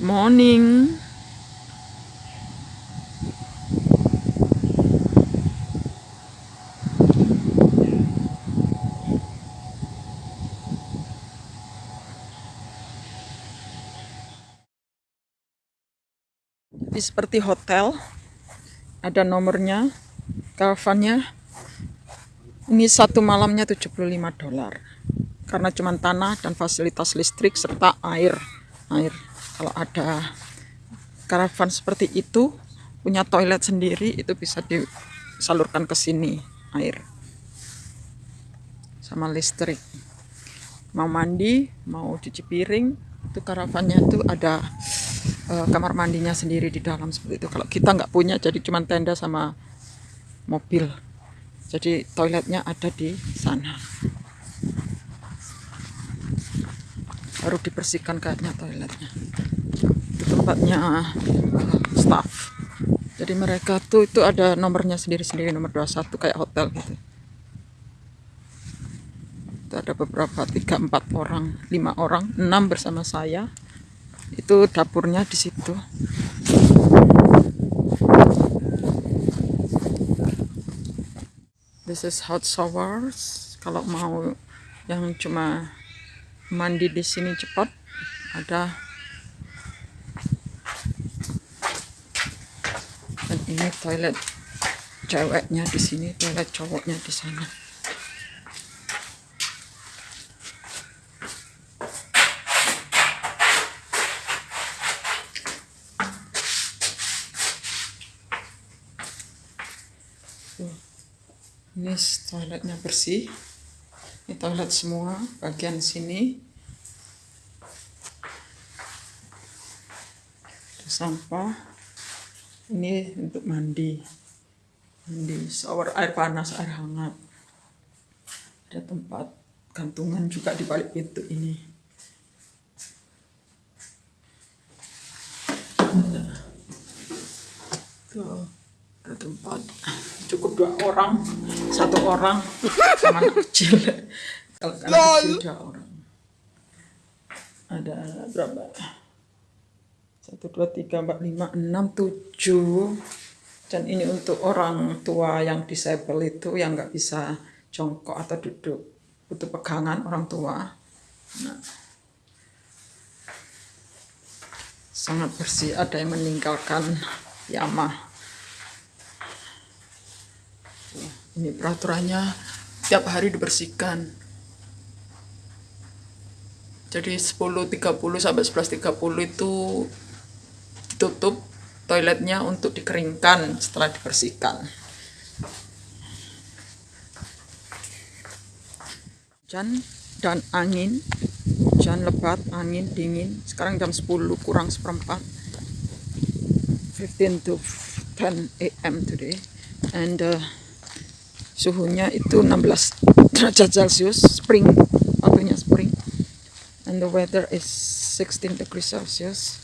morning. Jadi seperti hotel, ada nomornya, karavannya. Ini satu malamnya 75 dolar. Karena cuma tanah dan fasilitas listrik serta air. Air. Kalau ada karavan seperti itu, punya toilet sendiri, itu bisa disalurkan ke sini air. Sama listrik. Mau mandi, mau cuci piring, itu karavannya itu ada uh, kamar mandinya sendiri di dalam seperti itu. Kalau kita nggak punya, jadi cuma tenda sama mobil. Jadi toiletnya ada di sana. Baru dibersihkan kayaknya toiletnya. Itu tempatnya uh, staff. Jadi mereka tuh itu ada nomornya sendiri-sendiri nomor 21 kayak hotel gitu. Itu ada beberapa tiga empat orang, lima orang, enam bersama saya. Itu dapurnya di situ. This is hot showers. Kalau mau yang cuma mandi di sini cepat, ada. Dan ini toilet ceweknya di sini, toilet cowoknya di sana. ini toiletnya bersih ini toilet semua bagian sini. Ada sampah. Ini untuk mandi. Mandi shower air panas air hangat. Ada tempat gantungan juga di balik pintu ini ada tuh tempat. Cukup dua orang satu orang sama anak kecil. Kalau anak kecil dua orang. Ada berapa? Satu dua tiga empat lima enam tujuh. Dan ini untuk orang tua yang disable itu yang nggak bisa jongkok atau duduk. Butuh pegangan orang tua. Nah. Sangat bersih ada yang meninggalkan yamah ini peraturannya tiap hari dibersihkan. Jadi 10.30 sampai 11.30 itu ditutup toiletnya untuk dikeringkan setelah dibersihkan. Hujan dan angin hujan lebat angin dingin. Sekarang jam 10 kurang seperempat. 15 to 10 a.m. today. And uh, suhunya itu 16 derajat celcius spring waktunya spring. And the weather is 16 degrees celcius.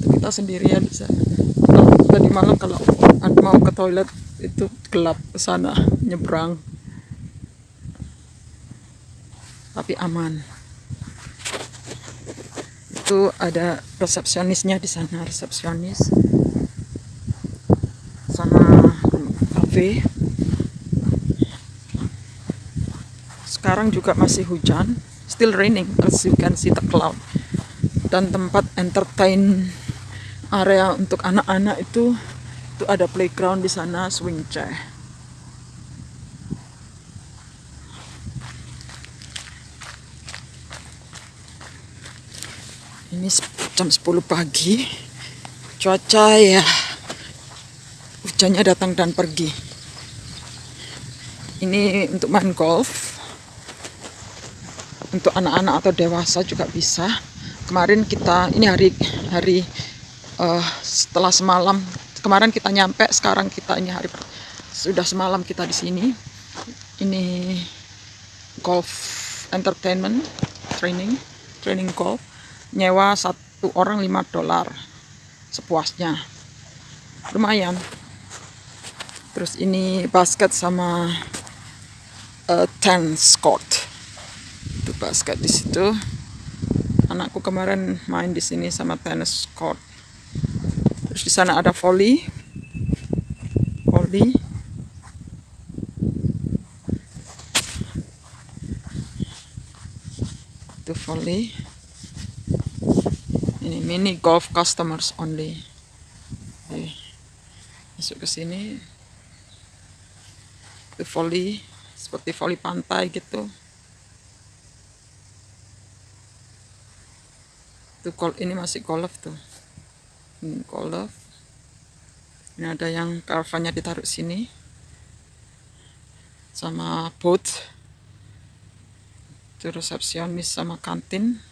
Itu kita sendirian bisa nah, tadi malam kalau mau ke toilet itu gelap sana nyebrang. Tapi aman. Itu ada resepsionisnya di sana resepsionis. Sama kafe sekarang juga masih hujan still raining as you can see the cloud. Dan tempat entertain area untuk anak-anak itu itu ada playground di sana swing chair. Ini jam 10 pagi cuaca ya hujannya datang dan pergi. Ini untuk main golf untuk anak-anak atau dewasa juga bisa. Kemarin kita ini hari hari uh, setelah semalam kemarin kita nyampe sekarang kita ini hari sudah semalam kita di sini. Ini golf entertainment training training golf. Nyewa satu orang 5 dolar sepuasnya. Lumayan. Terus ini basket sama uh, tennis court basket di situ Anakku kemarin main di sini sama tennis court. Terus di sana ada volley. Volley. Itu volley. Ini mini golf customers only. Oke. Masuk ke sini. Itu volley seperti volley pantai gitu. Itu kol ini masih golf tuh. Ini golf. Ini ada yang karavannya ditaruh sini. Sama boat. Itu resepsionis sama kantin.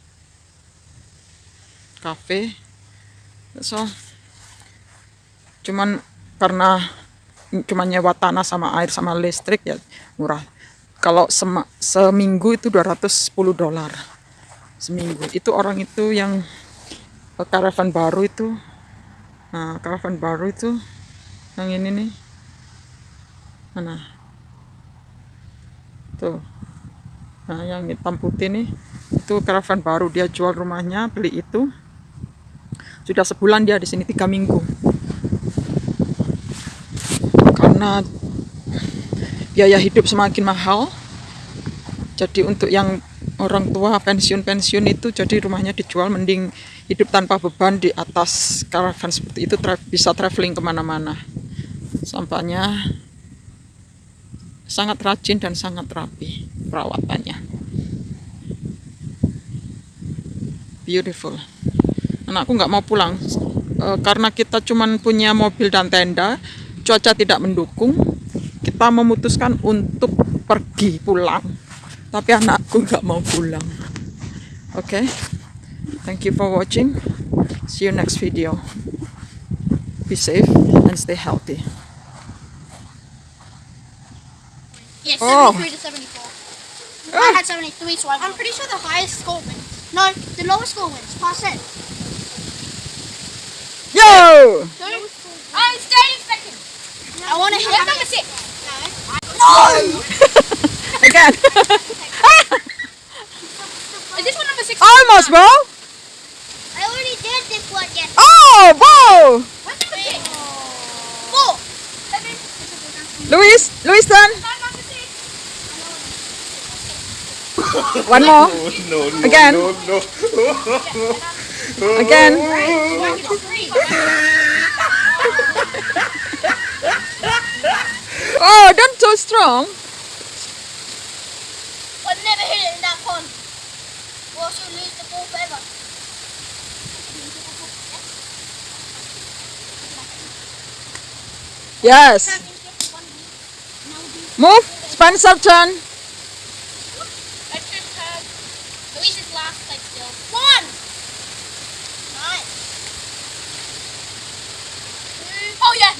Cafe. So, cuman karena cuma nyewa tanah sama air sama listrik ya murah. Kalau sema, seminggu itu 210 dolar seminggu. Itu orang itu yang karavan baru itu. Nah, karavan baru itu yang ini nih. Mana? Tuh. Nah, yang hitam putih nih itu karavan baru dia jual rumahnya, beli itu. Sudah sebulan dia di sini tiga minggu. Karena biaya hidup semakin mahal. Jadi untuk yang orang tua pensiun-pensiun itu jadi rumahnya dijual mending hidup tanpa beban di atas karavan seperti itu tra bisa traveling ke mana-mana. Sampahnya sangat rajin dan sangat rapi perawatannya. Beautiful anakku nggak mau pulang e, karena kita cuman punya mobil dan tenda cuaca tidak mendukung kita memutuskan untuk pergi pulang tapi anakku nggak mau pulang oke okay? thank you for watching see you next video be safe and stay healthy Yeah, Oh. 73 to 74. Ah. I had 73, so I'm, I'm pretty sure the highest score wins. No, the lowest score wins. Pass it. yo I'm staying second. I want to hit number six. No. Again Is this one number six? almost bro I already did this one yes. oh bro What's number six? Four. Seven. Luis Luis turn Five, number six. one more No, no, Again. no, no. again oh don't so strong I've never hit it in that pond. Or else you'll lose the ball forever. Yes move Spencer turn. One! Nice. Oh yeah,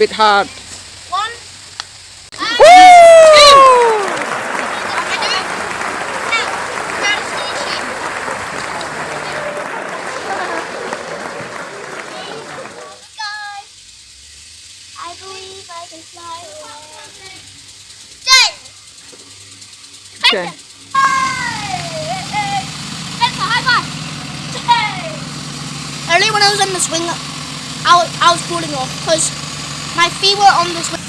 bit hard One. Woo! I believe I can fly Done! Okay. Spencer, high five! Only when I was on the swing, I was, I was falling off because feet were on this swing.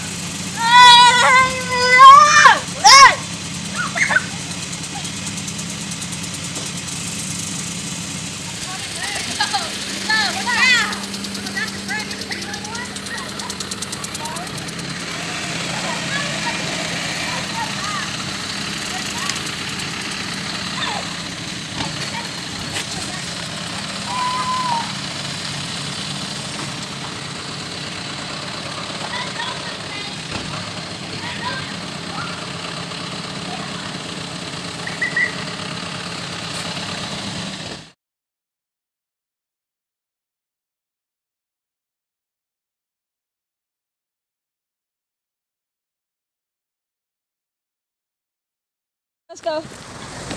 Let's go.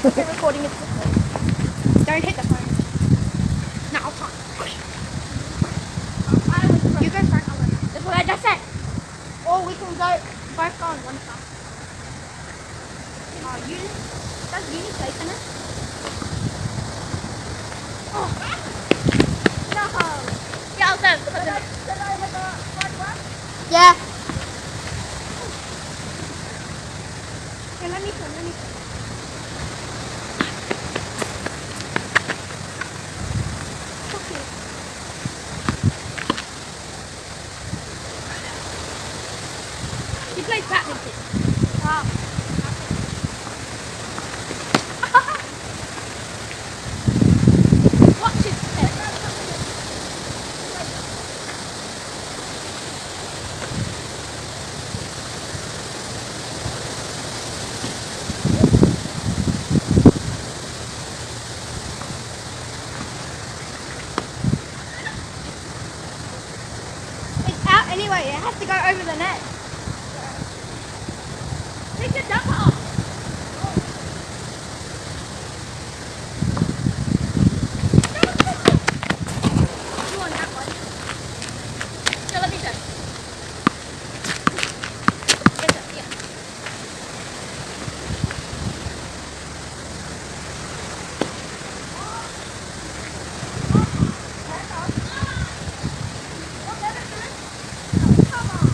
Okay, recording it. Don't hit the phone. No, I'll talk. You go front, I'll go. That's what I just said. Or we can go both go on one car. Oh, you does uni in it? Oh. No. Yeah, I'll go. Did I, did I hit the right one? Yeah. Okay, let me turn, let me. Anyway. It has to go over the net. Take your jumper off. You want that one? Here, let me show. Here's it, here. Come on.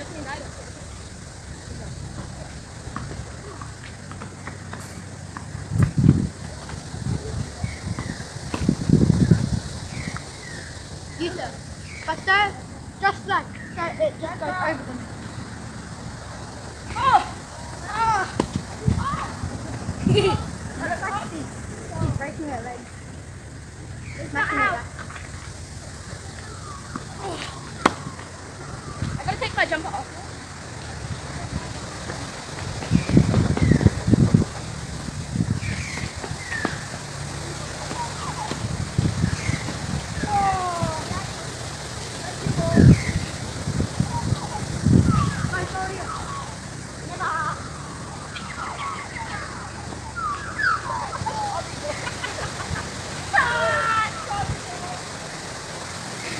Do. But don't, just like, so it just goes over them. Oh! Oh! oh. He's breaking her leg. Smacking her back. I gotta take my jumper off.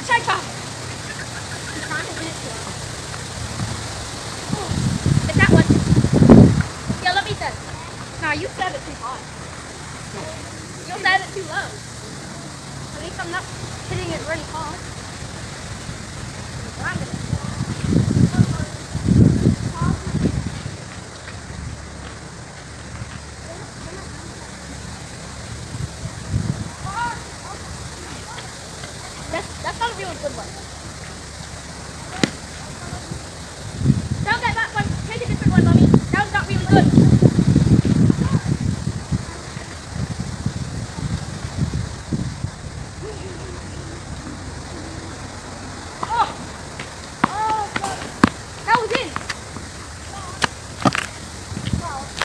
Shake off. He's trying to hit it to her. It's that one. Yeah, let me set it. No, you set it too high. You set it too low. I'm not hitting it really hard. I'm gonna- That's, that's not a real good one. Don't get that one. Take a different one, mommy. That one's not really good. Oh. Oh, God. That was in.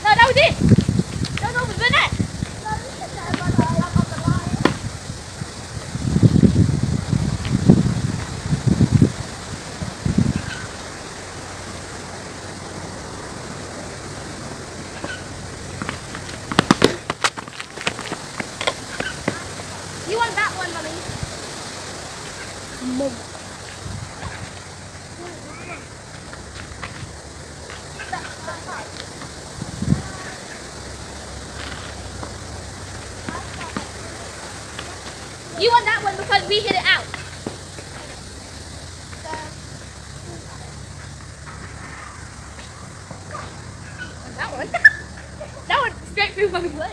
No, that was it. That was over the net. You want that one, mommy? Mom. You want that one because we hit it out. That one. that one straight through my leg.